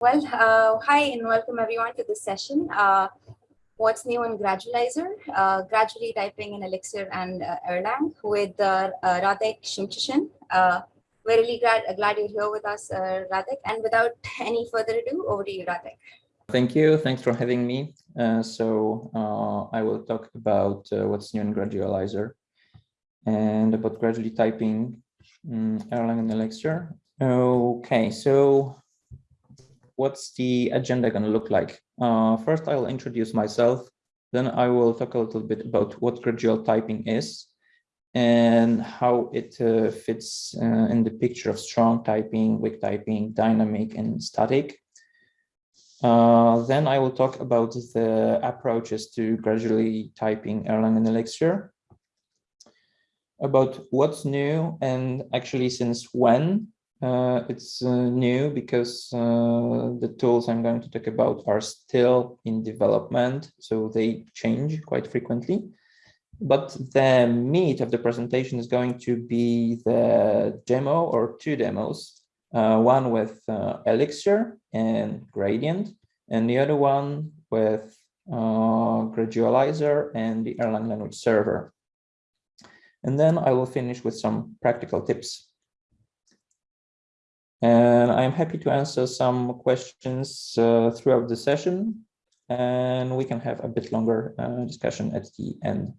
Well, uh, hi and welcome everyone to this session. Uh, what's new in Gradualizer? Uh, gradually typing in Elixir and uh, Erlang with uh, uh, Radek Szymczyszyn. Uh, we're really glad, glad you're here with us, Radek. And without any further ado, over to you, Radek. Thank you. Thanks for having me. So I will talk about what's new in Gradualizer and about gradually typing um, Erlang and Elixir. Okay, so what's the agenda going to look like? Uh, first, I'll introduce myself. Then I will talk a little bit about what gradual typing is and how it uh, fits uh, in the picture of strong typing, weak typing, dynamic, and static. Uh, then I will talk about the approaches to gradually typing Erlang and Elixir, about what's new and actually since when uh, it's uh, new because uh, the tools I'm going to talk about are still in development, so they change quite frequently. But the meat of the presentation is going to be the demo or two demos uh, one with uh, Elixir and Gradient, and the other one with uh, Gradualizer and the Erlang language server. And then I will finish with some practical tips. And I'm happy to answer some questions uh, throughout the session, and we can have a bit longer uh, discussion at the end.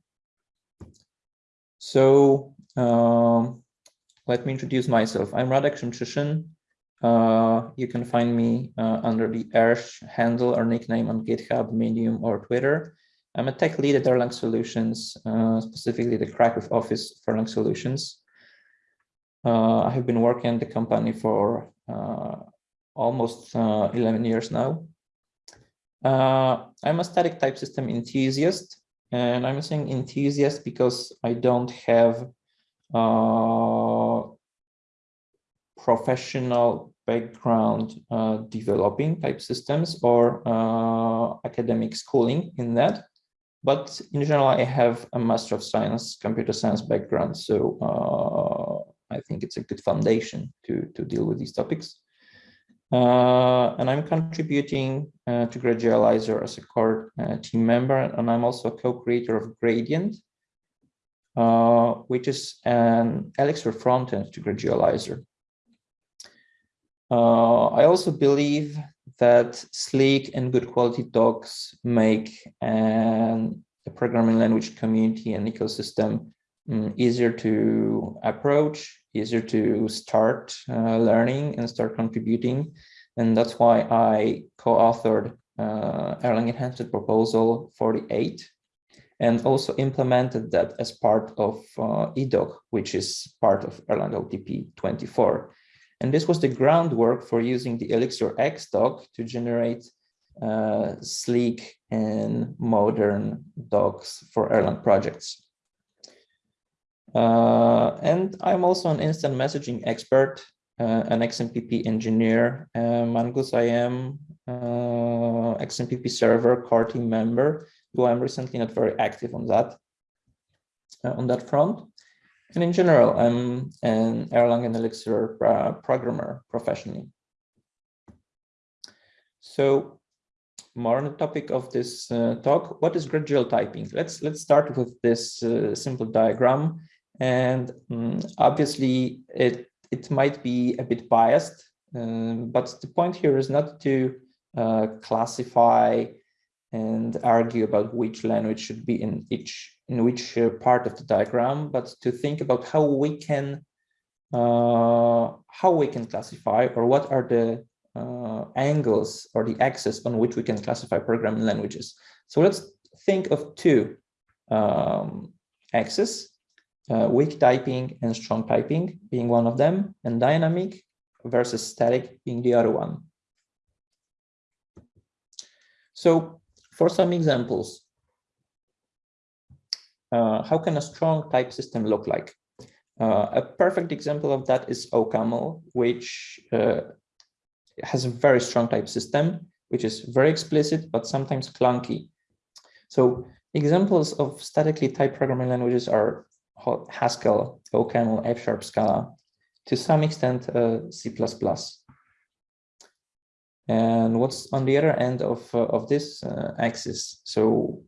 So um, let me introduce myself. I'm Radek Szymczyszyn. Uh, you can find me uh, under the erszcz handle or nickname on GitHub, Medium, or Twitter. I'm a tech lead at Erlang Solutions, uh, specifically the Krakow office for Erlang Solutions. Uh, I have been working at the company for uh, almost uh, 11 years now. I'm a static type system enthusiast, and I'm saying enthusiast because I don't have professional background uh, developing type systems or uh, academic schooling in that. But in general, I have a Master of Science, Computer Science background. So I think it's a good foundation to, to deal with these topics. Uh, and I'm contributing uh, to Gradualizer as a core uh, team member, and I'm also a co-creator of Gradient, which is an Elixir frontend to Gradualizer. Uh, I also believe that sleek and good quality docs make an, programming language community and ecosystem um, easier to approach, easier to start uh, learning and start contributing. And that's why I co-authored uh, Erlang Enhanced Proposal 48 and also implemented that as part of uh, EDoc, which is part of Erlang OTP 24. And this was the groundwork for using the Elixir ExDoc to generate uh, sleek and modern docs for Erlang projects. Uh, and I'm also an instant messaging expert, uh, an XMPP engineer. Uh, MongooseIM uh, XMPP server core team member, though I'm recently not very active on that, uh, on that front. And in general, I'm an Erlang and Elixir uh, programmer professionally. So more on the topic of this uh, talk, what is gradual typing? Let's let's start with this uh, simple diagram. And um, obviously, it, it might be a bit biased, um, but the point here is not to uh, classify and argue about which language should be in each in which uh, part of the diagram, but to think about how we can uh, how we can classify or what are the uh, angles or the axis on which we can classify programming languages. So let's think of two um, axes, uh, weak typing and strong typing being one of them, and dynamic versus static being the other one. So for some examples, uh, how can a strong type system look like? Uh, a perfect example of that is OCaml, which uh, has a very strong type system, which is very explicit, but sometimes clunky. So examples of statically typed programming languages are Haskell, OCaml, F-sharp, Scala, to some extent uh, C++. And what's on the other end of, uh, of this uh, axis? So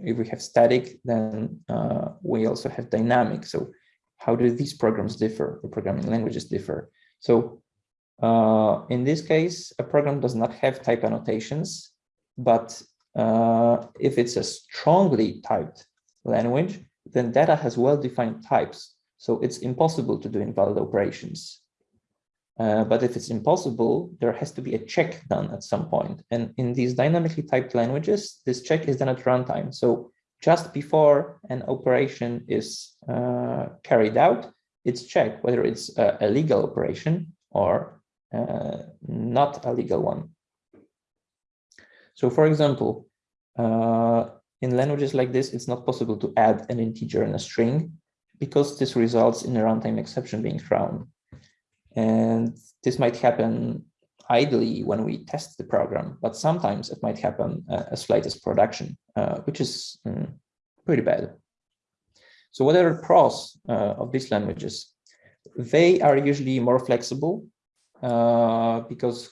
if we have static, then uh, we also have dynamic. So how do these programs differ, the programming languages differ? So uh, in this case, a program does not have type annotations, but uh, if it's a strongly typed language, then data has well-defined types. So it's impossible to do invalid operations. Uh, but if it's impossible, there has to be a check done at some point. And in these dynamically typed languages, this check is done at runtime. So just before an operation is uh, carried out, it's checked whether it's a, a legal operation or uh, not a legal one. So for example, uh, in languages like this, it's not possible to add an integer in a string because this results in a runtime exception being thrown. And this might happen idly when we test the program, but sometimes it might happen uh, as late as production, uh, which is um, pretty bad. So what are the pros uh, of these languages? They are usually more flexible uh, because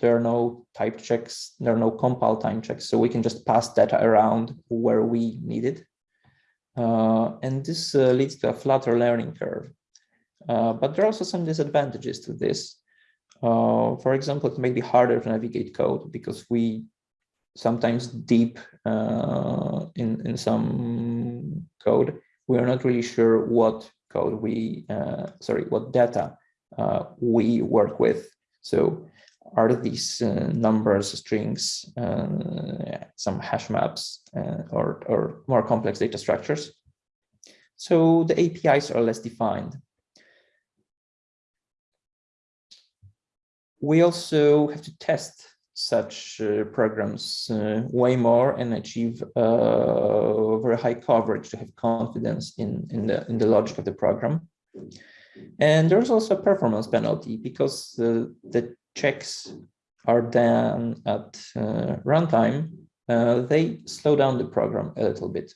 there are no type checks, there are no compile time checks, so we can just pass data around where we need it. Uh, and this uh, leads to a flatter learning curve. Uh, but there are also some disadvantages to this. Uh, for example, it may be harder to navigate code because we sometimes deep uh, in, in some code, we are not really sure what code we, uh, sorry, what data we work with. So are these uh, numbers, strings, uh, some hash maps, uh, or, or more complex data structures. So the APIs are less defined. We also have to test such uh, programs uh, way more and achieve uh, very high coverage to have confidence in, in, the, in the logic of the program. And there's also a performance penalty because the checks are done at uh, runtime, uh, they slow down the program a little bit.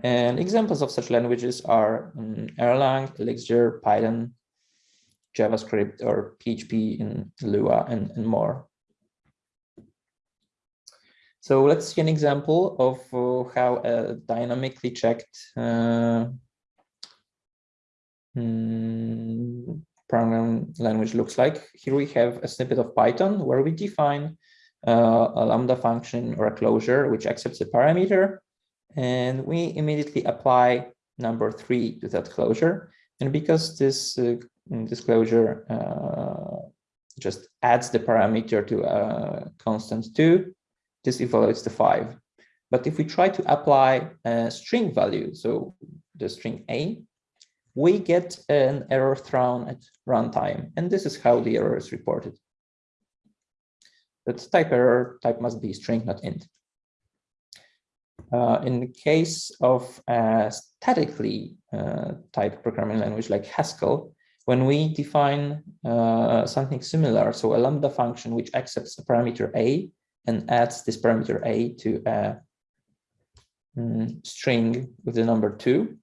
And examples of such languages are um, Erlang, Elixir, Python, JavaScript, or PHP in Lua, and, and more. So let's see an example of uh, how a dynamically checked uh, program language looks like. Here we have a snippet of Python where we define uh, a Lambda function or a closure which accepts a parameter. And we immediately apply number three to that closure. And because this, uh, closure uh, just adds the parameter to a constant two, this evaluates the five. But if we try to apply a string value, so the string a, we get an error thrown at runtime, and this is how the error is reported. That type error type must be string, not int. Uh, in the case of a statically uh, typed programming language like Haskell, when we define uh, something similar, so a lambda function which accepts a parameter a and adds this parameter a to a mm, string with the number two,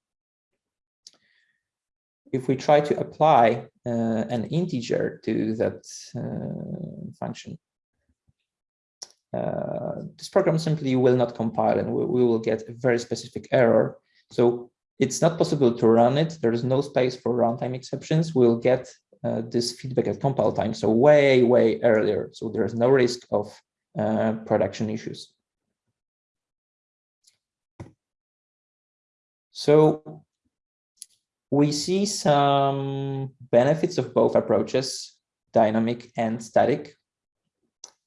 if we try to apply uh, an integer to that uh, function, uh, this program simply will not compile and we, we, will get a very specific error. So it's not possible to run it. There is no space for runtime exceptions. We'll get uh, this feedback at compile time, so way, way earlier. So there's no risk of uh, production issues. So we see some benefits of both approaches, dynamic and static.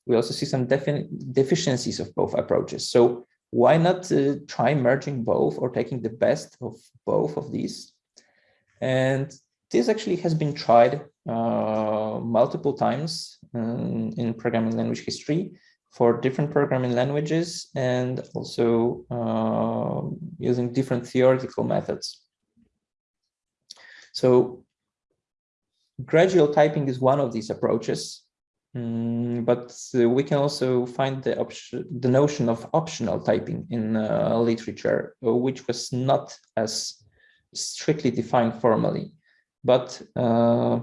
We also see some deficiencies of both approaches. So why not uh, try merging both or taking the best of both of these? And this actually has been tried uh, multiple times um, in programming language history for different programming languages and also uh, using different theoretical methods. So gradual typing is one of these approaches, um, but we can also find the option, the notion of optional typing in uh, literature, uh, which was not as strictly defined formally. But uh,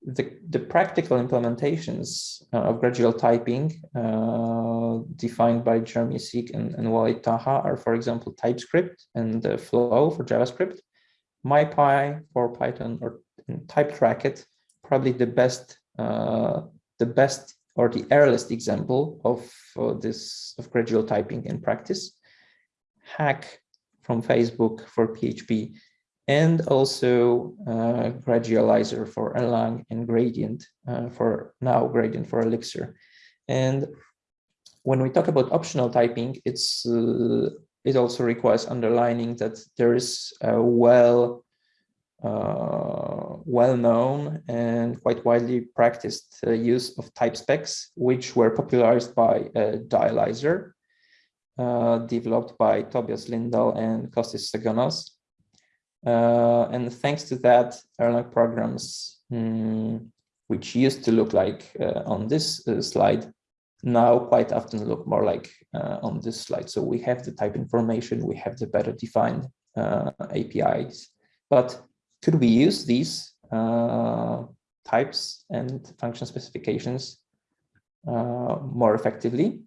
the, the practical implementations uh, of gradual typing uh, defined by Jeremy Siek and, and Walid Taha are, for example, TypeScript and Flow for JavaScript, MyPy for Python or Typed Racket, probably the best, uh, the best or the earliest example of uh, this of gradual typing in practice. Hack from Facebook for PHP and also uh, gradualizer for Erlang and gradient uh, for now gradient for Elixir. And when we talk about optional typing, it's uh, it also requires underlining that there is a well uh, well-known and quite widely practiced uh, use of type specs, which were popularized by uh, Dialyzer, developed by Tobias Lindahl and Kostis Sagonas. Uh, and thanks to that, Erlang programs, mm, which used to look like uh, on this uh, slide, now quite often look more like uh, on this slide. So we have the type information, we have the better defined uh, APIs. But could we use these uh, types and function specifications more effectively?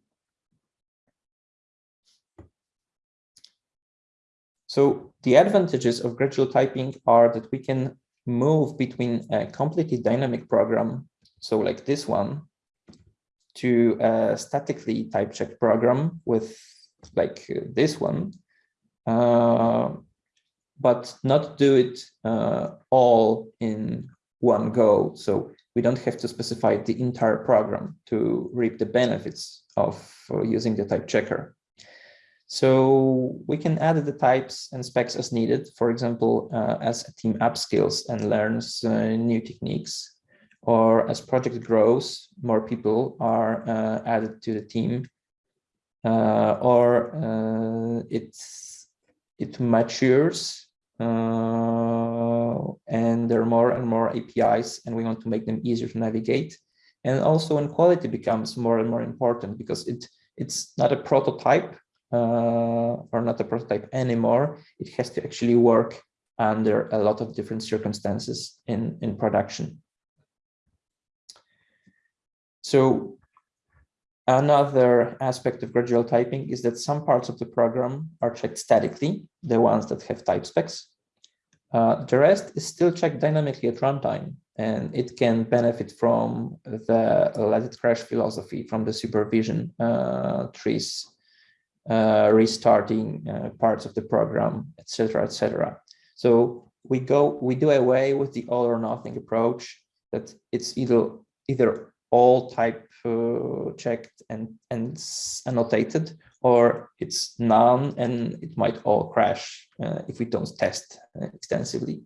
So the advantages of gradual typing are that we can move between a completely dynamic program, so like this one, to a statically type check program with like this one, uh, but not do it uh, all in one go. So we don't have to specify the entire program to reap the benefits of uh, using the type checker. So we can add the types and specs as needed, for example, uh, as a team upskills and learns uh, new techniques, or as project grows, more people are uh, added to the team, uh, or uh, it's, it matures uh, and there are more and more APIs and we want to make them easier to navigate. And also when quality becomes more and more important because it it's not a prototype uh, or not a prototype anymore. It has to actually work under a lot of different circumstances in, in production. So another aspect of gradual typing is that some parts of the program are checked statically, the ones that have type specs. Uh, the rest is still checked dynamically at runtime, and it can benefit from the let it crash philosophy from the supervision uh, trees uh, restarting uh, parts of the program, etc., etc. So we go, we do away with the all or nothing approach that it's either either all type uh, checked and and annotated, or it's none and it might all crash uh, if we don't test uh, extensively.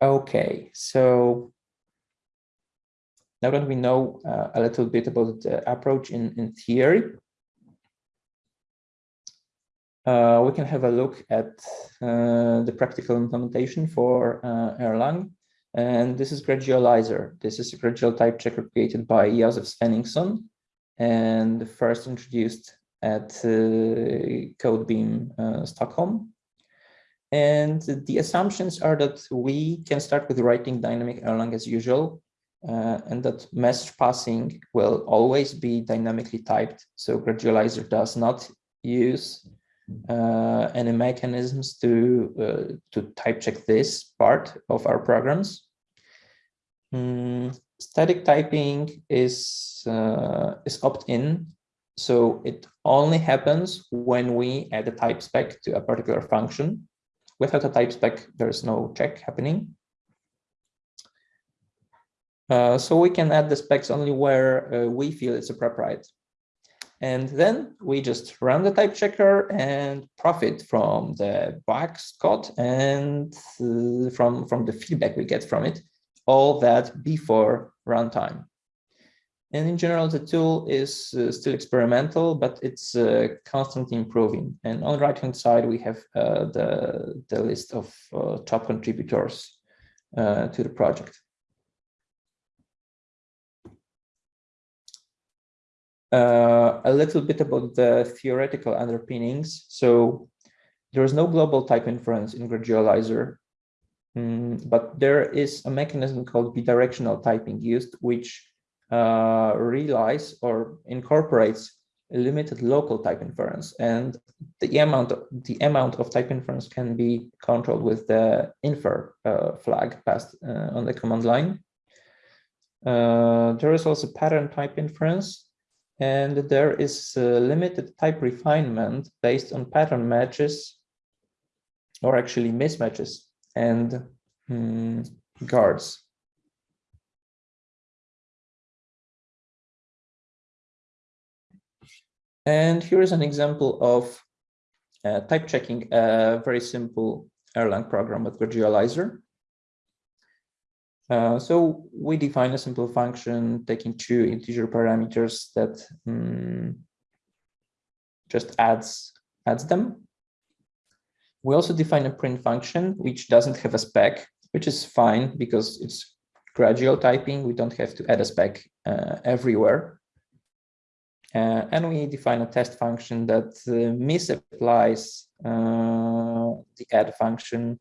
Okay, so now that we know uh, a little bit about the approach in, in theory, uh, we can have a look at uh, the practical implementation for uh, Erlang. And this is Gradualizer. This is a gradual type checker created by Josef Svenningsson and first introduced at uh, Code BEAM uh, Stockholm. And the assumptions are that we can start with writing dynamic Erlang as usual, uh, and that message passing will always be dynamically typed. So Gradualizer does not use any mechanisms to uh, to type check this part of our programs. Mm, static typing is uh, is opt-in, so it only happens when we add a type spec to a particular function. Without a type spec, there is no check happening. Uh, so we can add the specs only where uh, we feel it's appropriate. And then we just run the type checker and profit from the bugs caught and uh, from, from the feedback we get from it, all that before runtime. And in general, the tool is uh, still experimental, but it's uh, constantly improving. And on the right-hand side, we have uh, the, the list of top contributors to the project. Uh, a little bit about the theoretical underpinnings. So there is no global type inference in Gradualizer, mm, but there is a mechanism called bidirectional typing used, which uh, relies or incorporates limited local type inference, and the amount of, the amount of type inference can be controlled with the infer uh, flag passed uh, on the command line. Uh, there is also pattern type inference, and there is limited type refinement based on pattern matches, or actually mismatches and mm, guards. And here is an example of uh, type checking a very simple Erlang program with Gradualizer. Uh, so we define a simple function taking two integer parameters that um, just adds adds them. We also define a print function which doesn't have a spec, which is fine because it's gradual typing. We don't have to add a spec uh, everywhere. Uh, and we define a test function that uh, misapplies uh, the add function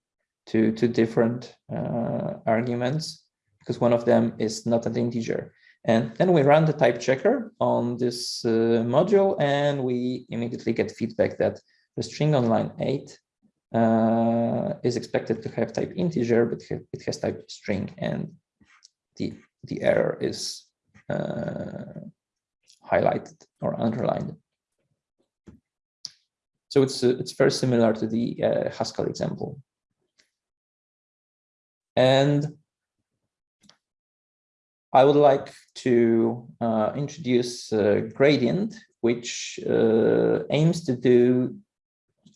to, to different uh, arguments because one of them is not an integer. And then we run the type checker on this uh, module and we immediately get feedback that the string on line 8 uh, is expected to have type integer, but it has type string and the, the error is highlighted or underlined. So it's uh, it's very similar to the uh, Haskell example. And I would like to uh, introduce uh, Gradient, which uh, aims to do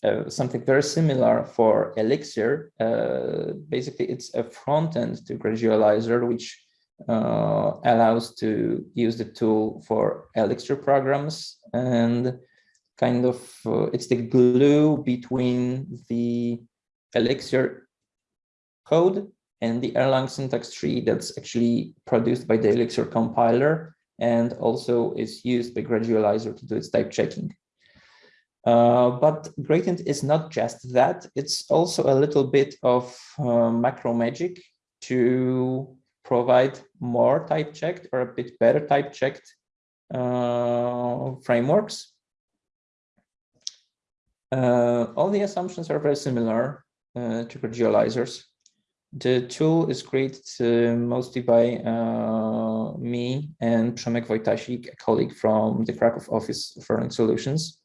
uh, something very similar for Elixir. basically, it's a front end to Gradualizer, which uh, allows to use the tool for Elixir programs and kind of uh, it's the glue between the Elixir code and the Erlang syntax tree that's actually produced by the Elixir compiler and also is used by Gradualizer to do its type checking. Uh, but Gradient is not just that, it's also a little bit of uh, macro magic to provide more type checked or a bit better type checked uh, frameworks. Uh, all the assumptions are very similar uh, to gradualizers. The tool is created uh, mostly by uh, me and Przemek Wojtasik, a colleague from the Krakow office of Erlang Solutions.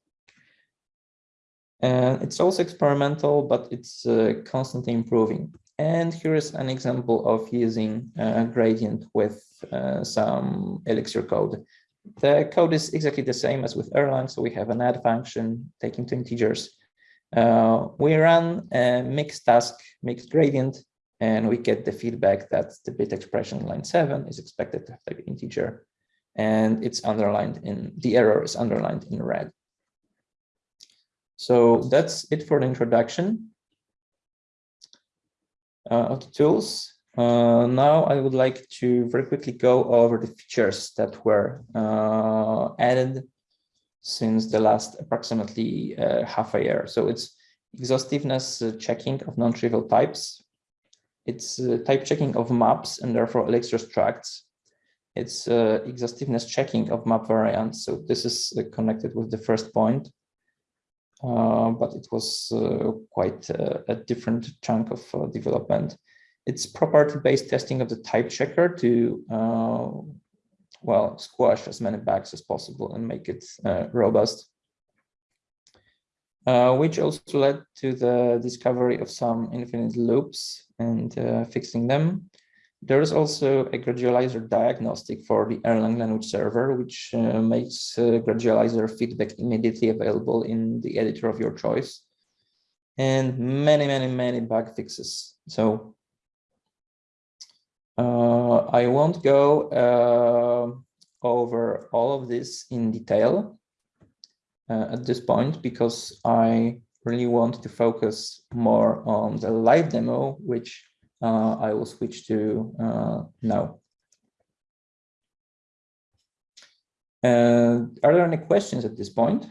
And it's also experimental, but it's uh, constantly improving. And here is an example of using a gradient with uh, some Elixir code. The code is exactly the same as with Erlang, so we have an add function taking two integers. Uh, we run a mix task, mix gradient, and we get the feedback that the bit expression line 7 is expected to have type integer, and it's underlined in, the error is underlined in red. So that's it for the introduction uh, of the tools. Uh, now I would like to very quickly go over the features that were uh, added since the last approximately uh, half a year. So it's exhaustiveness uh, checking of non-trivial types. It's uh, type checking of maps and therefore Elixir structs. It's exhaustiveness checking of map variants. So this is connected with the first point. Uh, but it was uh, quite a, different chunk of uh, development. It's property-based testing of the type checker to, well, squash as many bugs as possible and make it robust. Uh, which also led to the discovery of some infinite loops and uh, fixing them. There is also a gradualizer diagnostic for the Erlang language server, which uh, makes uh, gradualizer feedback immediately available in the editor of your choice. And many, many, many bug fixes. So uh, I won't go over all of this in detail uh, at this point because I really want to focus more on the live demo, which uh, I will switch to uh, now. Uh, are there any questions at this point?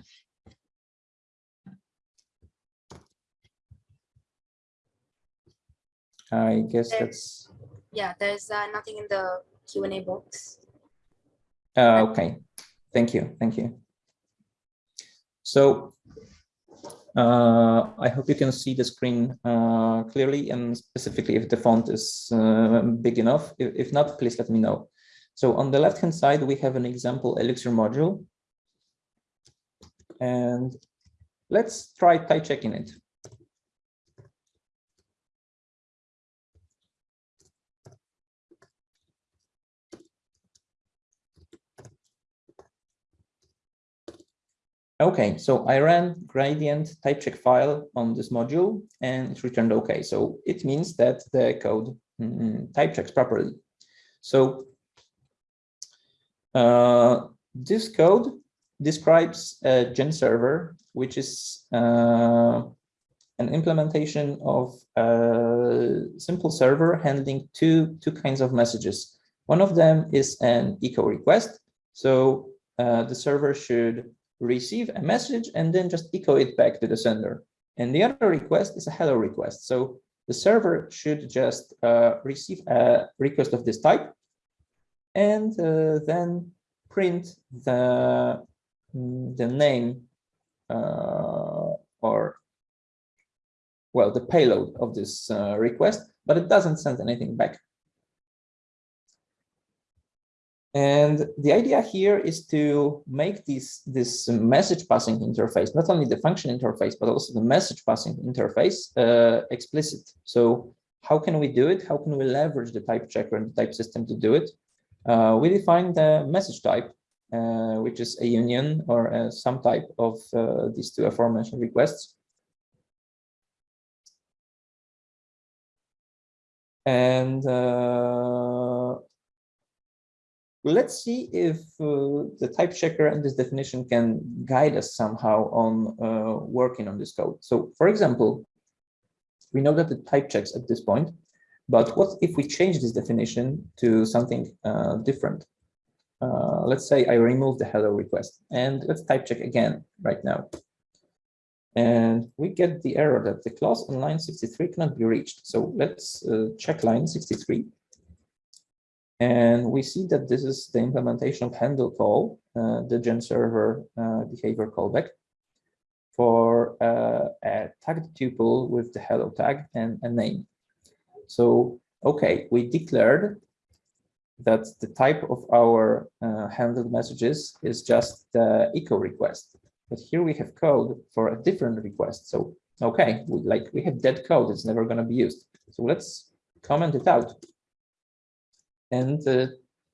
I guess there, that's... Yeah, there's uh, nothing in the Q&A box. Uh, okay, thank you, thank you. So uh, I hope you can see the screen uh, clearly and specifically if the font is uh, big enough. If, if not, please let me know. So on the left-hand side, we have an example Elixir module. And let's try type checking it. Okay, so I ran gradient type check file on this module and it returned okay. So it means that the code mm, type checks properly. So uh, this code describes a gen server, which is uh, an implementation of a simple server handling two, two kinds of messages. One of them is an echo request. So uh, the server should receive a message and then just echo it back to the sender. And the other request is a hello request. So the server should just uh, receive a request of this type and uh, then print the, the name uh, or, well, the payload of this uh, request, but it doesn't send anything back. And the idea here is to make this, this message passing interface, not only the function interface, but also the message passing interface uh, explicit. So how can we do it? How can we leverage the type checker and the type system to do it? Uh, we define the message type, uh, which is a union or some type of uh, these two aforementioned requests. And uh, let's see if uh, the type checker and this definition can guide us somehow on uh, working on this code. So for example, we know that the type checks at this point, but what if we change this definition to something uh, different? Uh, let's say I remove the hello request and let's type check again right now. And we get the error that the clause on line 63 cannot be reached. So let's uh, check line 63 and we see that this is the implementation of handle call, uh, the gen server uh, behavior callback for uh, a tagged tuple with the hello tag and a name. So, okay, we declared that the type of our uh, handled messages is just the echo request. But here we have code for a different request. So, okay, we, like we have dead code, it's never going to be used. So let's comment it out and uh,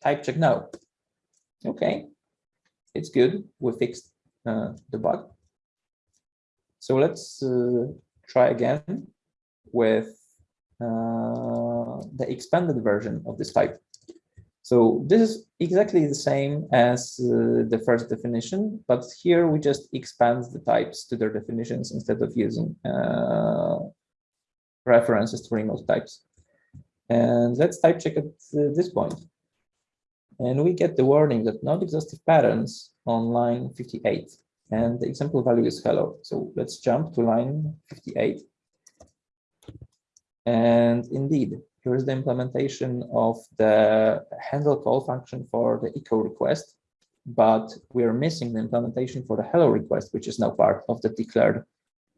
type check now. Okay, it's good. We fixed uh, the bug. So let's uh, try again with uh, the expanded version of this type. So this is exactly the same as uh, the first definition, but here we just expand the types to their definitions instead of using uh, references to remote types. And let's type check at uh, this point. And we get the warning that not exhaustive patterns on line 58. And the example value is hello. So let's jump to line 58. And indeed, here is the implementation of the handle call function for the echo request. But we are missing the implementation for the hello request, which is now part of the declared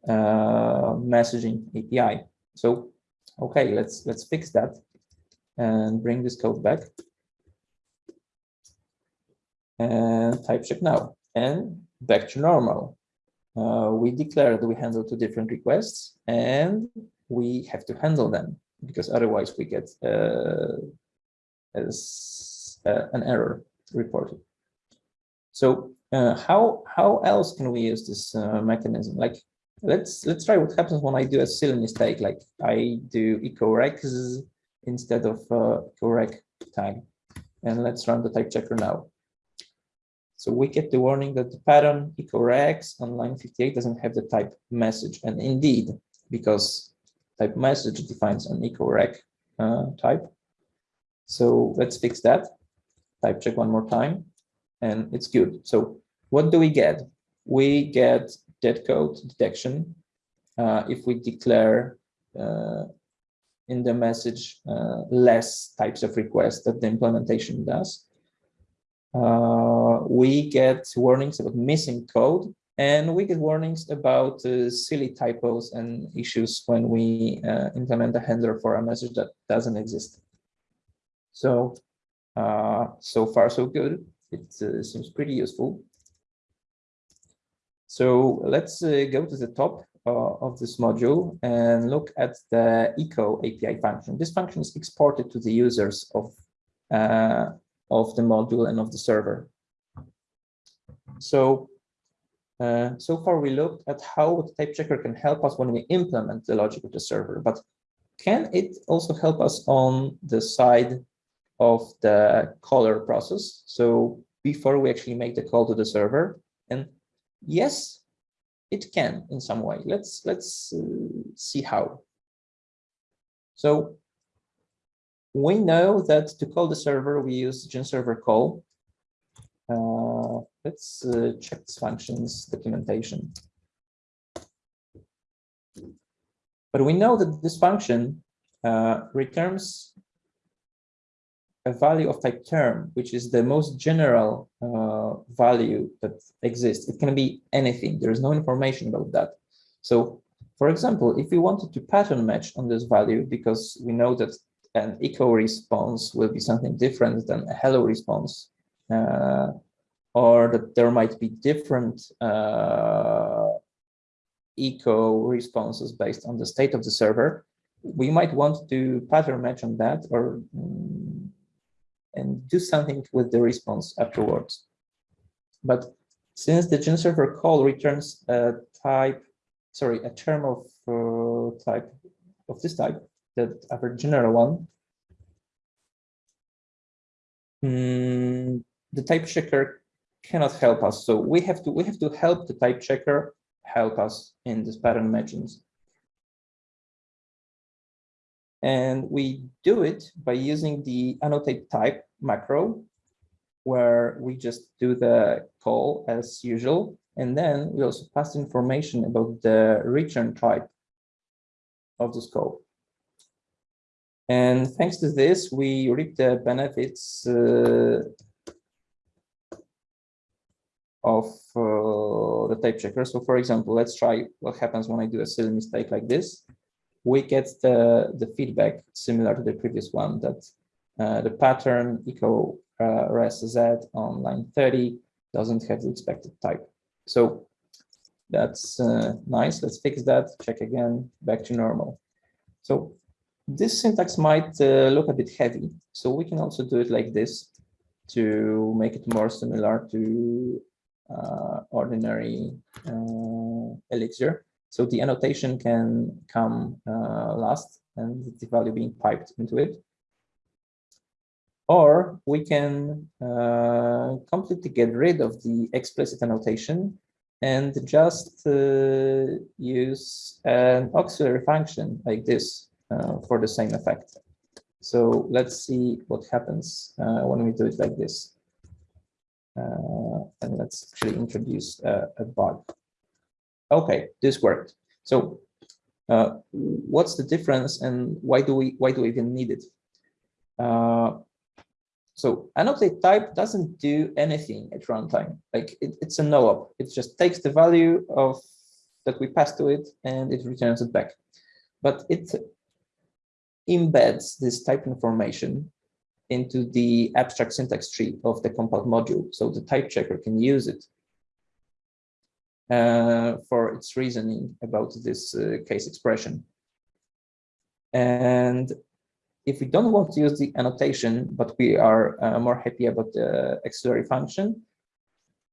uh, messaging API. So Okay, let's let's fix that and bring this code back and type check now and back to normal. Uh, we declared we handle two different requests and we have to handle them because otherwise we get uh, as uh, an error reported. So uh, how how else can we use this uh, mechanism? Like let's let's try what happens when I do a silly mistake, like I do ecorex instead of uh, correct tag. And let's run the type checker now. So we get the warning that the pattern ecorex on line 58 doesn't have the type message. And indeed, because type message defines an ecorec uh, type. So let's fix that. Type check one more time, and it's good. So what do we get? We get dead code detection uh, if we declare uh, in the message uh, less types of requests that the implementation does. Uh, we get warnings about missing code and we get warnings about uh, silly typos and issues when we uh, implement a handler for a message that doesn't exist. So, so far so good. It seems pretty useful. So let's uh, go to the top uh, of this module and look at the echo API function. This function is exported to the users of, uh, of the module and of the server. So, uh, so far we looked at how the type checker can help us when we implement the logic of the server, but can it also help us on the side of the caller process? So before we actually make the call to the server, and yes, it can in some way. Let's let's uh, see how. So we know that to call the server, we use genserver call. Uh, let's uh, check this function's documentation. But we know that this function uh, returns a value of type term, which is the most general uh, value that exists. It can be anything. There is no information about that. So, for example, if we wanted to pattern match on this value, because we know that an echo response will be something different than a hello response, uh, or that there might be different uh, echo responses based on the state of the server, we might want to pattern match on that or um, and do something with the response afterwards. But since the GenServer call returns a type, sorry, a term of uh, type of this type, the other general one, mm, the type checker cannot help us. So we have to we have to help the type checker help us in this pattern matchings. And we do it by using the annotate type macro, where we just do the call as usual. And then we also pass information about the return type of the scope. And thanks to this, we reap the benefits uh, of uh, the type checker. So for example, let's try what happens when I do a silly mistake like this we get the, the feedback similar to the previous one that uh, the pattern echo uh, z on line 30 doesn't have the expected type. So that's uh, nice. Let's fix that. Check again, back to normal. So this syntax might uh, look a bit heavy. So we can also do it like this to make it more similar to uh, ordinary uh, Elixir. So the annotation can come uh, last and the value being piped into it. Or we can uh, completely get rid of the explicit annotation and just uh, use an auxiliary function like this uh, for the same effect. So let's see what happens uh, when we do it like this. Uh, and let's actually introduce a, a bug. Okay, this worked. So uh, what's the difference and why do we why do we even need it? Uh, so annotate type doesn't do anything at runtime. Like it, it's a no-op. It just takes the value of that we pass to it and it returns it back. But it embeds this type information into the abstract syntax tree of the compiled module. So the type checker can use it for its reasoning about this uh, case expression. And if we don't want to use the annotation, but we are uh, more happy about the auxiliary function,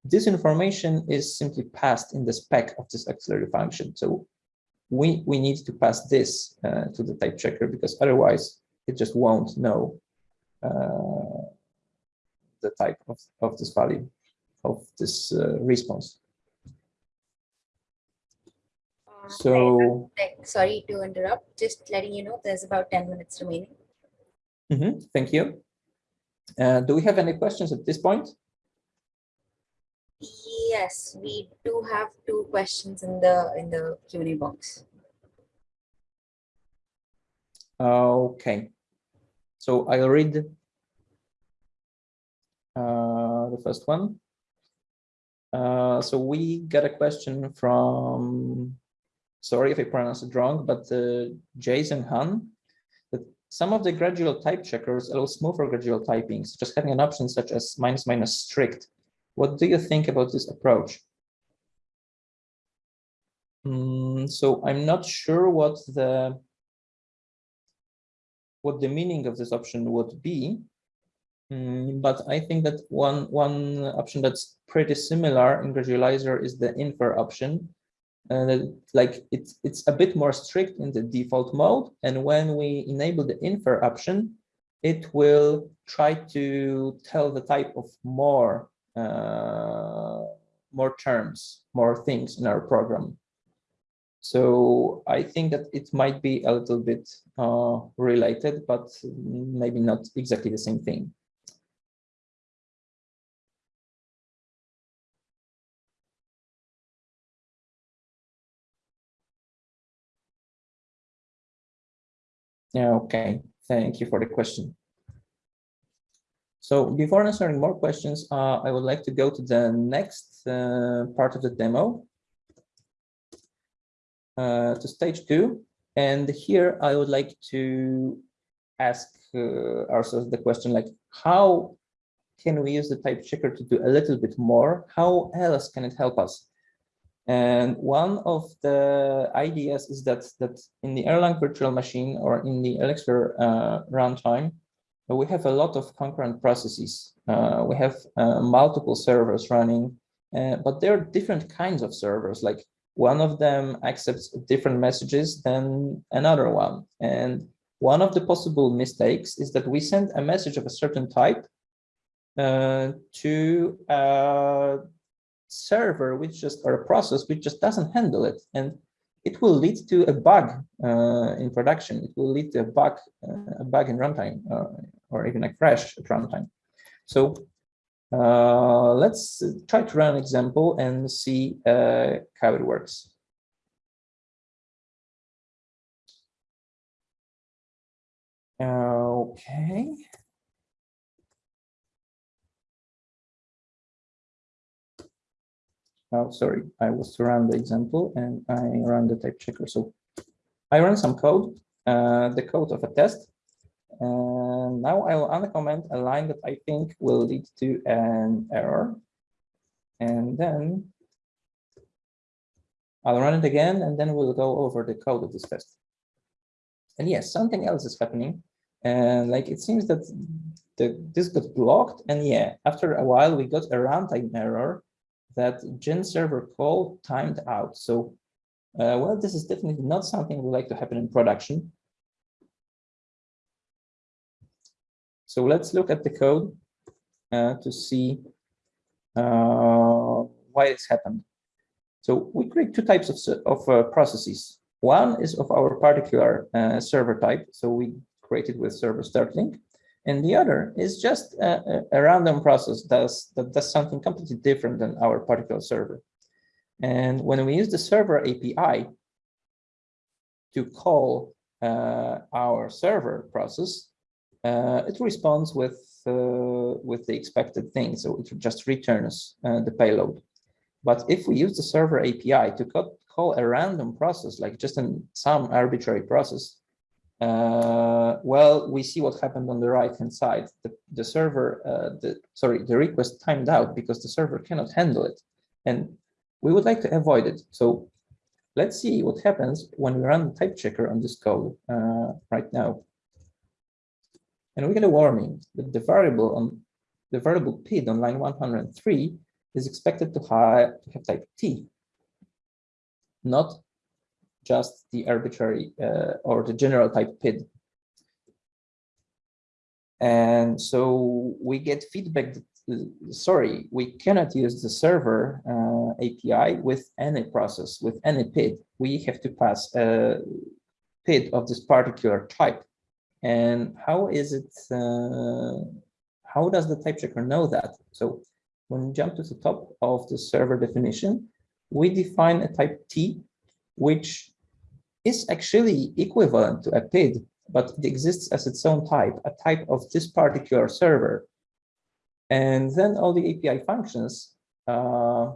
this information is simply passed in the spec of this auxiliary function. So we, we need to pass this uh, to the type checker because otherwise it just won't know uh, the type of, of this value of this uh, response. So, sorry to interrupt, just letting you know there's about 10 minutes remaining. Mm -hmm, thank you. Uh, do we have any questions at this point? Yes, we do have two questions in the in the Q&A box. Okay, so I'll read uh, the first one. Uh, so we got a question from, sorry if I pronounce it wrong, but uh, Jason Han, that some of the gradual type checkers allow smoother gradual typing, just having an option such as minus minus strict. What do you think about this approach? Mm, so I'm not sure what the what the meaning of this option would be. Mm, but I think that one one option that's pretty similar in Gradualizer is the infer option. Uh, like it's it's a bit more strict in the default mode, and when we enable the infer option, it will try to tell the type of more uh, more terms, more things in our program. So I think that it might be a little bit uh, related, but maybe not exactly the same thing. Yeah, okay. Thank you for the question. So before answering more questions, uh, I would like to go to the next uh, part of the demo, uh, to stage two. And here I would like to ask uh, ourselves the question like, how can we use the type checker to do a little bit more? How else can it help us? And one of the ideas is that that in the Erlang virtual machine or in the Elixir uh, runtime, we have a lot of concurrent processes. Uh, we have uh, multiple servers running, uh, but there are different kinds of servers. Like one of them accepts different messages than another one. And one of the possible mistakes is that we send a message of a certain type uh, to uh, server which just or a process which just doesn't handle it. And it will lead to a bug uh, in production. It will lead to a bug uh, a bug in runtime uh, or even a crash at runtime. So uh, let's try to run an example and see uh, how it works. Okay oh, sorry, I was to run the example and I run the type checker. So I run some code, uh, the code of a test. And now I will uncomment a line that I think will lead to an error. And then I'll run it again, and then we'll go over the code of this test. And yes, something else is happening. And like it seems that the, this got blocked. And yeah, after a while, we got a runtime error that gen server call timed out. So, uh, well, this is definitely not something we like to happen in production. So let's look at the code uh, to see uh, why it's happened. So we create two types of, of uh, processes. One is of our particular uh, server type. So we created with server start link and the other is just a, a random process that does something completely different than our particular server. And when we use the server API to call uh, our server process, uh, it responds with uh, with the expected thing. So it just returns uh, the payload. But if we use the server API to call a random process, like just an, some arbitrary process, uh, well, we see what happened on the right-hand side. The, the server, uh, the sorry, the request timed out because the server cannot handle it. And we would like to avoid it. So let's see what happens when we run the type checker on this code uh, right now. And we get a warning that the variable on the variable PID on line 103 is expected to have, to have type T, not just the arbitrary uh, or the general type PID. And so we get feedback that, uh, sorry, we cannot use the server uh, API with any process, with any PID. We have to pass a PID of this particular type. And how is it, uh, how does the type checker know that? So when we jump to the top of the server definition, we define a type T, which is actually equivalent to a PID but it exists as its own type, a type of this particular server. And then all the API functions uh,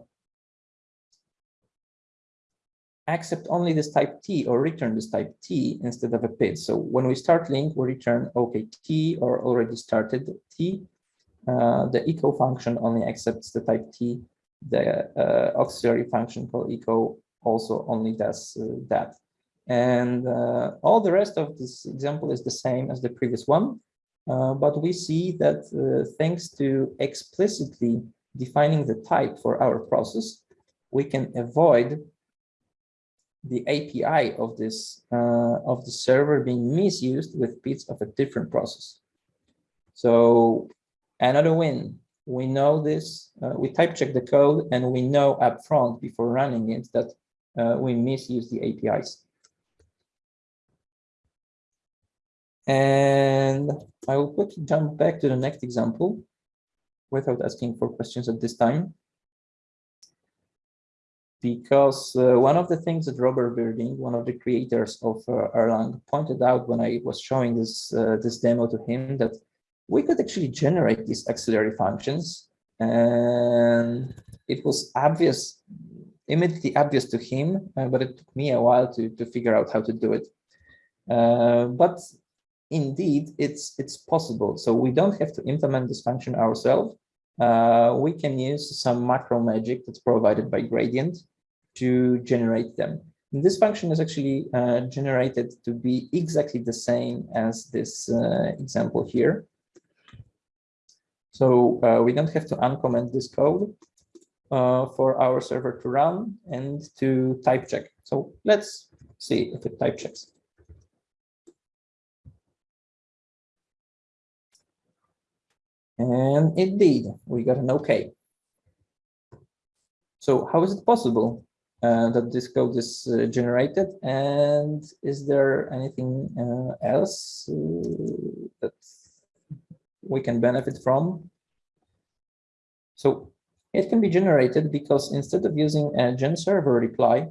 accept only this type T or return this type T instead of a PID. So when we start link, we return OK T or already started T. Uh, the echo function only accepts the type T. The uh, auxiliary function called echo also only does uh, that. And uh, all the rest of this example is the same as the previous one. Uh, but we see that thanks to explicitly defining the type for our process, we can avoid the API of this uh, of the server being misused with PIDs of a different process. So another win. We know this. Uh, we type check the code, and we know upfront before running it that uh, we misuse the APIs. And I will quickly jump back to the next example without asking for questions at this time because uh, one of the things that Robert Virding, one of the creators of uh, Erlang, pointed out when I was showing this uh, this demo to him that we could actually generate these auxiliary functions, and it was obvious, immediately obvious to him, uh, but it took me a while to to figure out how to do it. Uh, but indeed, it's it's possible. So we don't have to implement this function ourselves uh, we can use some macro magic that's provided by Gradient to generate them. And this function is actually uh, generated to be exactly the same as this uh, example here. So uh, we don't have to uncomment this code uh, for our server to run and to type check. So let's see if it type checks. And indeed, we got an OK. So how is it possible uh, that this code is uh, generated? And is there anything uh, else uh, that we can benefit from? So it can be generated because instead of using a gen server reply,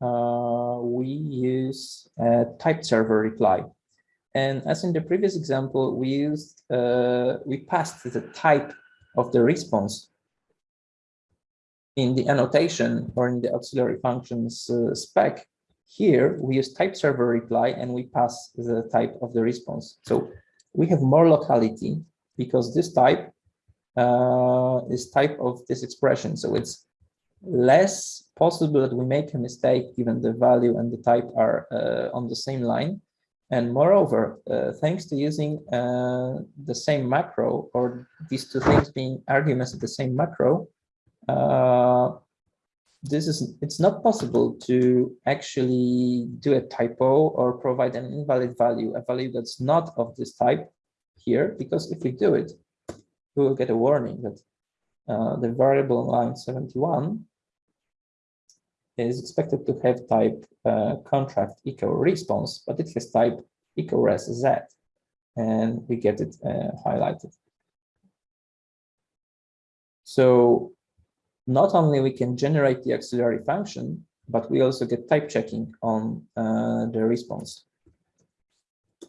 uh, we use a type server reply. And as in the previous example, we used, uh, we passed the type of the response in the annotation or in the auxiliary functions uh, spec. Here, we use type server reply and we pass the type of the response. So we have more locality because this type uh, is type of this expression. So it's less possible that we make a mistake given the value and the type are uh, on the same line. And moreover, uh, thanks to using uh, the same macro or these two things being arguments of the same macro, uh, this is it's not possible to actually do a typo or provide an invalid value, a value that's not of this type here, because if we do it, we will get a warning that uh, the variable line 71 is expected to have type uh, contract echo response, but it has type echo res z, and we get it uh, highlighted. So not only we can generate the auxiliary function, but we also get type checking on uh, the response.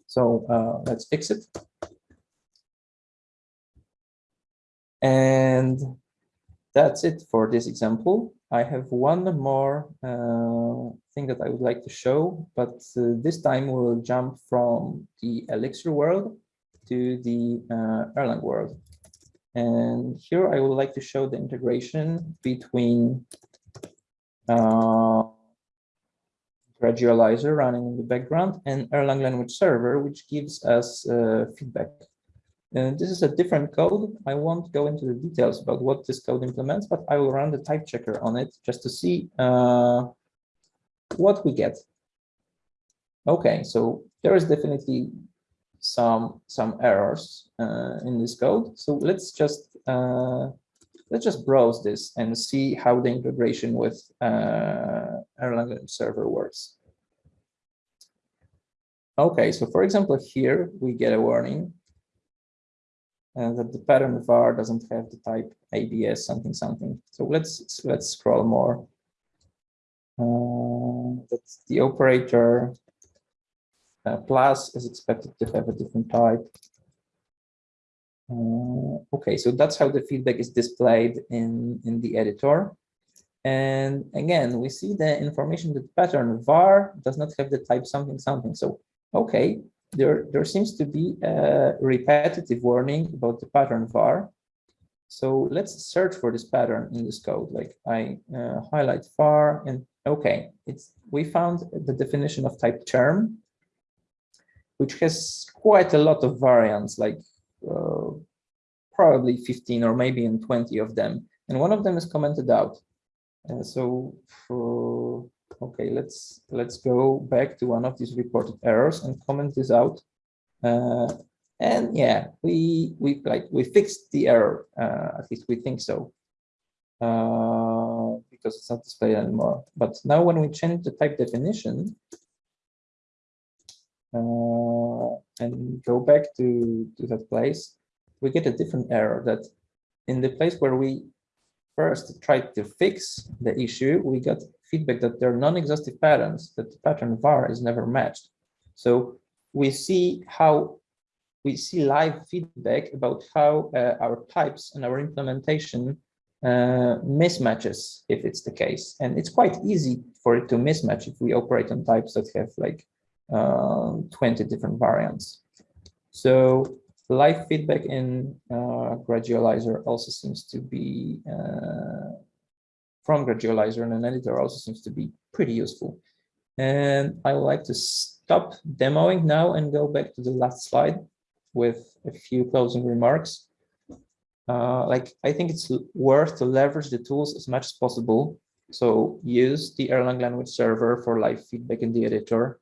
So uh, let's fix it. And that's it for this example. I have one more uh, thing that I would like to show, but uh, this time we'll jump from the Elixir world to the uh, Erlang world. And here I would like to show the integration between uh, Gradualizer running in the background and Erlang language server, which gives us uh, feedback uh, this is a different code. I won't go into the details about what this code implements, but I will run the type checker on it just to see uh, what we get. Okay, so there is definitely some some errors uh, in this code. So let's just uh, let's just browse this and see how the integration with uh, Erlang server works. Okay, so for example, here we get a warning uh, that the pattern var doesn't have the type ABS something something. So let's let's scroll more. Uh, that's the operator uh, plus is expected to have a different type. Uh, okay, so that's how the feedback is displayed in, in the editor. And again, we see the information that pattern var does not have the type something something. So, okay, there, there seems to be a repetitive warning about the pattern var. So let's search for this pattern in this code. Like I uh, highlight var and okay, it's we found the definition of type term, which has quite a lot of variants, like uh, probably 15 or maybe in 20 of them. And one of them is commented out. Uh, so for, okay, let's let's go back to one of these reported errors and comment this out. Uh, and yeah, we we like we fixed the error. Uh, at least we think so, uh, because it's not displayed anymore. But now when we change the type definition uh, and go back to to that place, we get a different error. That in the place where we first tried to fix the issue, we got feedback that there are non-exhaustive patterns, that the pattern var is never matched. So we see how we see live feedback about how uh, our types and our implementation uh, mismatches if it's the case. And it's quite easy for it to mismatch if we operate on types that have like uh, 20 different variants. So live feedback in uh, Gradualizer also seems to be uh, from Gradualizer and an editor also seems to be pretty useful. And I would like to stop demoing now and go back to the last slide with a few closing remarks. Uh, like I think it's worth to leverage the tools as much as possible. So use the Erlang language server for live feedback in the editor.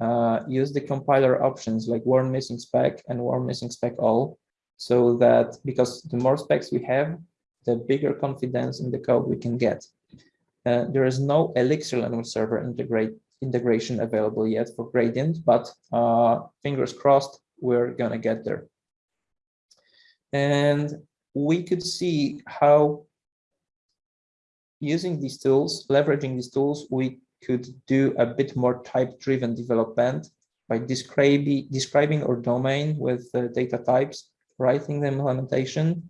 Uh, use the compiler options like warn missing spec and warn missing spec all, so that because the more specs we have, the bigger confidence in the code we can get. Uh, there is no Elixir language server integrate integration available yet for Gradient, but uh, fingers crossed, we're gonna get there. And we could see how using these tools, leveraging these tools, we could do a bit more type-driven development by describing, describing our domain with uh, data types, writing the implementation,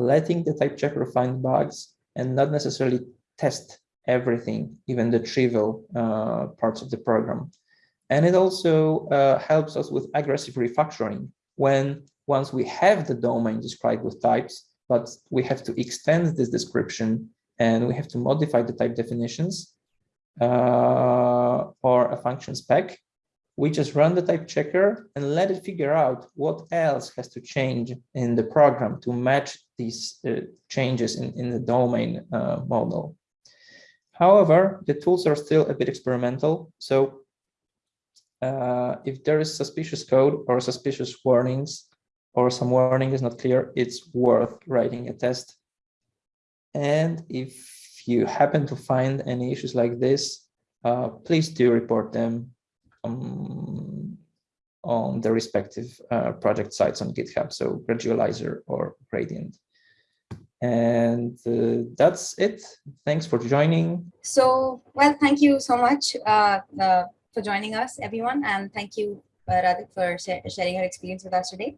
letting the type checker find bugs, and not necessarily test everything, even the trivial uh, parts of the program. And it also uh, helps us with aggressive refactoring when once we have the domain described with types, but we have to extend this description and we have to modify the type definitions uh, or a function spec, we just run the type checker and let it figure out what else has to change in the program to match these uh, changes in, in the domain uh, model. However, the tools are still a bit experimental. So uh, if there is suspicious code or suspicious warnings or some warning is not clear, it's worth writing a test. And if you happen to find any issues like this, uh, please do report them um, on the respective uh, project sites on GitHub, so Gradualizer or Gradient. And uh, that's it. Thanks for joining. So, well, thank you so much uh, uh, for joining us, everyone. And thank you, uh, Radek, for sharing your experience with us today.